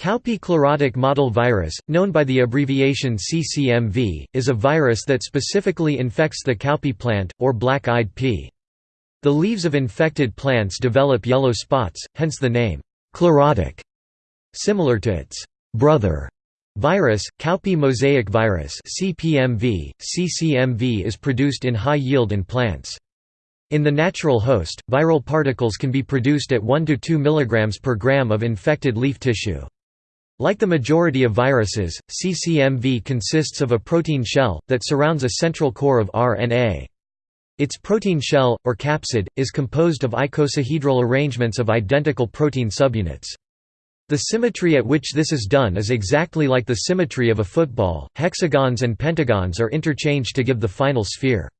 Cowpea chlorotic mottle virus, known by the abbreviation CCMV, is a virus that specifically infects the cowpea plant, or black-eyed pea. The leaves of infected plants develop yellow spots, hence the name, chlorotic. Similar to its brother virus, cowpea mosaic virus CPMV, CCMV is produced in high yield in plants. In the natural host, viral particles can be produced at 1 to 2 mg per gram of infected leaf tissue. Like the majority of viruses, CCMV consists of a protein shell, that surrounds a central core of RNA. Its protein shell, or capsid, is composed of icosahedral arrangements of identical protein subunits. The symmetry at which this is done is exactly like the symmetry of a football, hexagons and pentagons are interchanged to give the final sphere.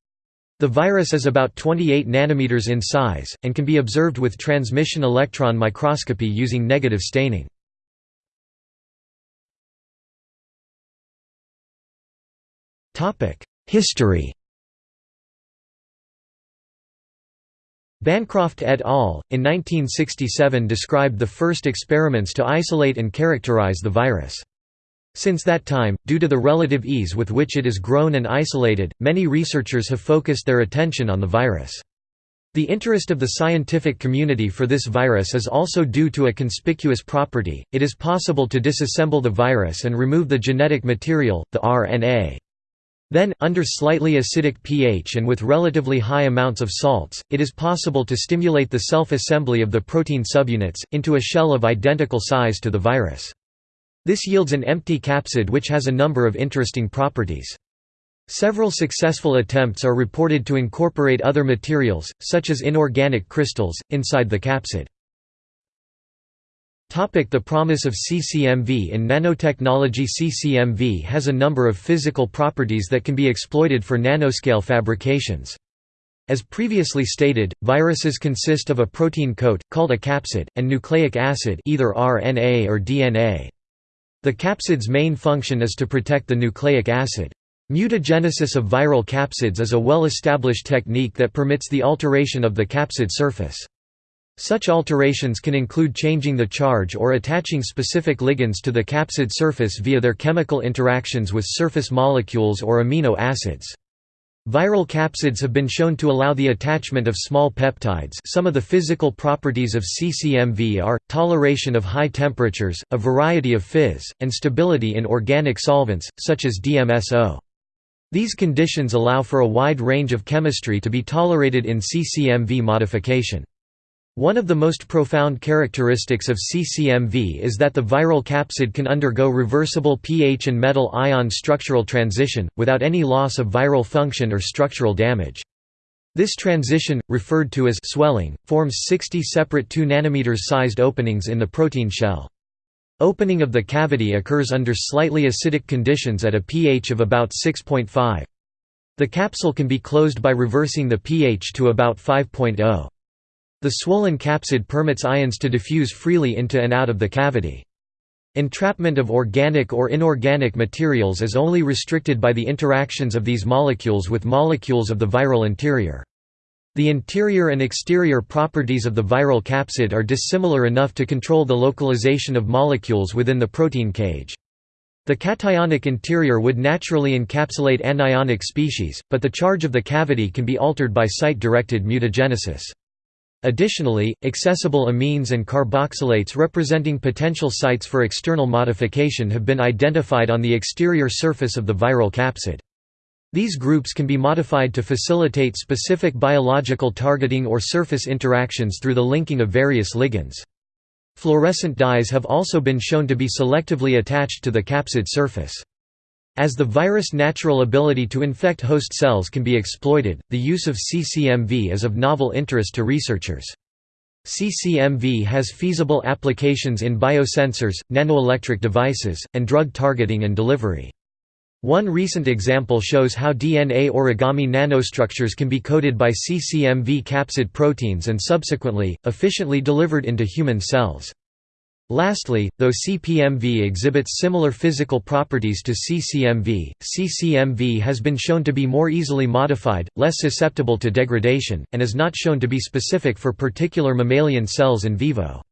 The virus is about 28 nanometers in size, and can be observed with transmission electron microscopy using negative staining. History Bancroft et al., in 1967 described the first experiments to isolate and characterize the virus. Since that time, due to the relative ease with which it is grown and isolated, many researchers have focused their attention on the virus. The interest of the scientific community for this virus is also due to a conspicuous property, it is possible to disassemble the virus and remove the genetic material, the RNA. Then, under slightly acidic pH and with relatively high amounts of salts, it is possible to stimulate the self-assembly of the protein subunits, into a shell of identical size to the virus. This yields an empty capsid which has a number of interesting properties. Several successful attempts are reported to incorporate other materials, such as inorganic crystals, inside the capsid. The promise of CCMV in nanotechnology CCMV has a number of physical properties that can be exploited for nanoscale fabrications. As previously stated, viruses consist of a protein coat, called a capsid, and nucleic acid either RNA or DNA. The capsid's main function is to protect the nucleic acid. Mutagenesis of viral capsids is a well-established technique that permits the alteration of the capsid surface. Such alterations can include changing the charge or attaching specific ligands to the capsid surface via their chemical interactions with surface molecules or amino acids. Viral capsids have been shown to allow the attachment of small peptides some of the physical properties of CCMV are, toleration of high temperatures, a variety of pHs, and stability in organic solvents, such as DMSO. These conditions allow for a wide range of chemistry to be tolerated in CCMV modification. One of the most profound characteristics of CCMV is that the viral capsid can undergo reversible pH and metal ion structural transition, without any loss of viral function or structural damage. This transition, referred to as swelling, forms 60 separate 2 nm sized openings in the protein shell. Opening of the cavity occurs under slightly acidic conditions at a pH of about 6.5. The capsule can be closed by reversing the pH to about 5.0. The swollen capsid permits ions to diffuse freely into and out of the cavity. Entrapment of organic or inorganic materials is only restricted by the interactions of these molecules with molecules of the viral interior. The interior and exterior properties of the viral capsid are dissimilar enough to control the localization of molecules within the protein cage. The cationic interior would naturally encapsulate anionic species, but the charge of the cavity can be altered by site-directed mutagenesis. Additionally, accessible amines and carboxylates representing potential sites for external modification have been identified on the exterior surface of the viral capsid. These groups can be modified to facilitate specific biological targeting or surface interactions through the linking of various ligands. Fluorescent dyes have also been shown to be selectively attached to the capsid surface. As the virus' natural ability to infect host cells can be exploited, the use of CCMV is of novel interest to researchers. CCMV has feasible applications in biosensors, nanoelectric devices, and drug targeting and delivery. One recent example shows how DNA origami nanostructures can be coded by CCMV capsid proteins and subsequently, efficiently delivered into human cells. Lastly, though CPMV exhibits similar physical properties to CCMV, CCMV has been shown to be more easily modified, less susceptible to degradation, and is not shown to be specific for particular mammalian cells in vivo.